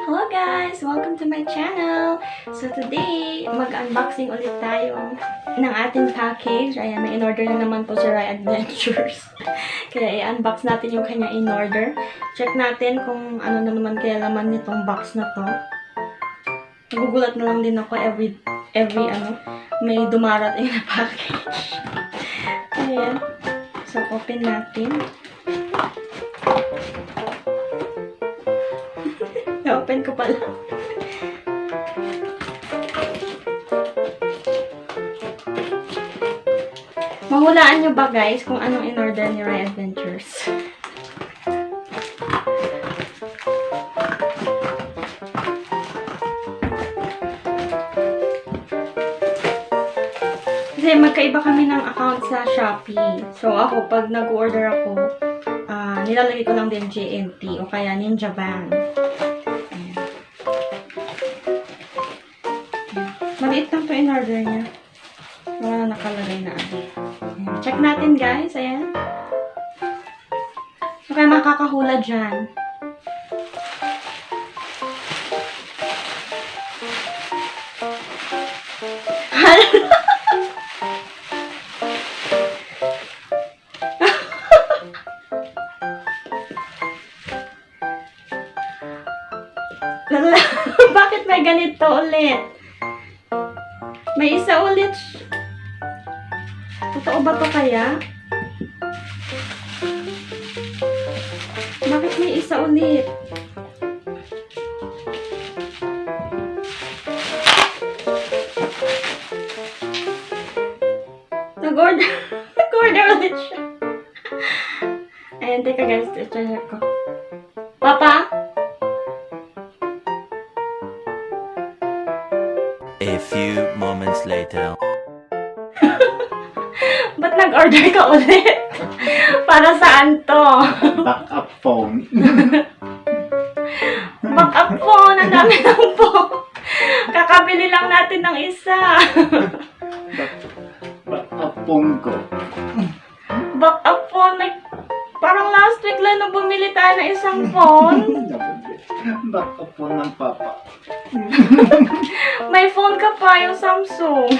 Hello guys! Welcome to my channel! So today, mag-unboxing ulit tayo ng ating package. Ayan, may in-order na naman po si Rai Adventures. kaya i-unbox natin yung kanya in-order. Check natin kung ano na naman kaya laman nitong box na to. Nagugulat na lang din ako every, every ano, may dumarating na package. Ayan. So, open natin. Na-open ko pala. Mahulaan nyo ba guys kung anong in-order ni Ray Adventures? Kasi magkaiba kami ng account sa Shopee. So ako, pag nag-order ako, ah, nilalagay ko lang din JNT o kaya Ninja Van. Maliit lang to in order niya. Wala na nakalagay na ano. Check natin guys. Ayan. So kaya makakahula dyan. Bakit may ganito ulit? May isa ulit. Totoo ba to kaya? Bakit may isa ulit? Nag-order. Nag-order ulit siya. Ayan, teka guys. I-check ko. Papa? A few moments later. Ba't nag-order ka ulit? Para saan to? backup phone. Backup phone. Ang dami ng phone. Kakabili lang natin ng isa. backup phone ko. Backup phone. May, parang last week lang nung bumili tayo ng isang phone. backup phone ng papa. May phone ka pa, yung Samsung.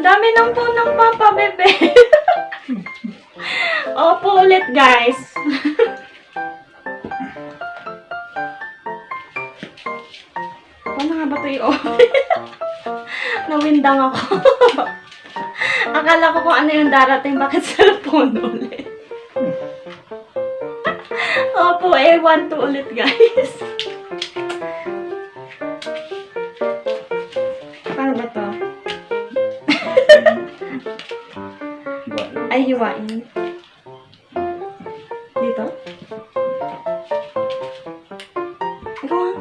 Dami ng phone ng papa, bebe. Opo ulit, guys. Paano nga ba ito yung Nawindang ako. Akala ko kung ano yung darating, bakit cellphone ulit. Opo, eh, one, two ulit, guys. Paano ba to? Ay, hiwain. Dito? Ikaw nga.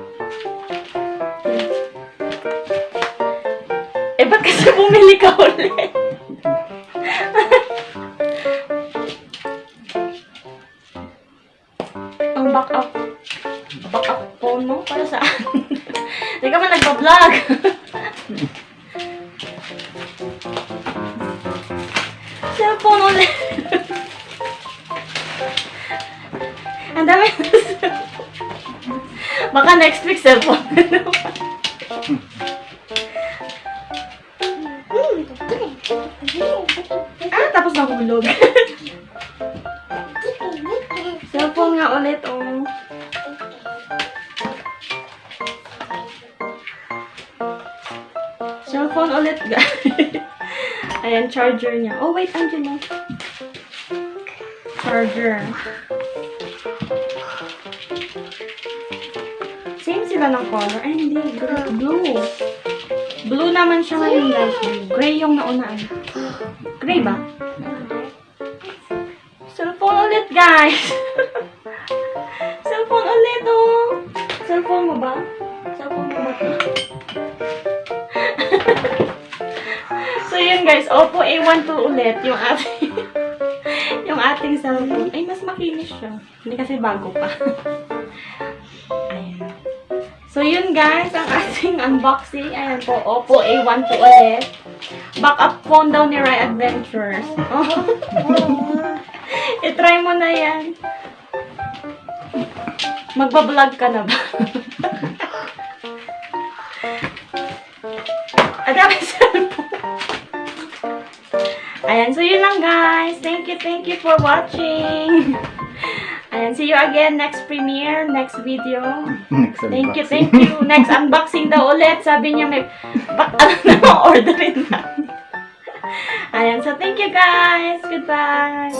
Eh, ba't kasi bumili ka ulit? Nagpa-vlog. Cellphone ulit. Ang dami. Baka next week cellphone. ah, tapos nahulog. cellphone nga ulit, oh. Cellphone ulit, guys. Ayan, charger niya. Oh, wait, Angelo. Charger. Same sila ng color. Ay, hindi. Blue. Blue naman siya ngayon, guys. Gray yung naunaan. Gray ba? Cellphone ulit, guys. guys, Oppo A12 ulit yung ating yung ating cellphone. Ay, mas makinis siya. Hindi kasi bago pa. Ayan. So yun guys, ang ating unboxing. Ayan po, Oppo A12 ulit. Backup phone daw ni Rai Adventures. I-try mo na yan. Magbablog ka na ba? Adami cellphone. Ayan, so yun lang guys. Thank you, thank you for watching. Ayan, see you again next premiere, next video. Next Thank you, unboxing. thank you. Next unboxing daw ulit. Sabi niya may, ano na, orderin na. Ayan, so thank you guys. Goodbye.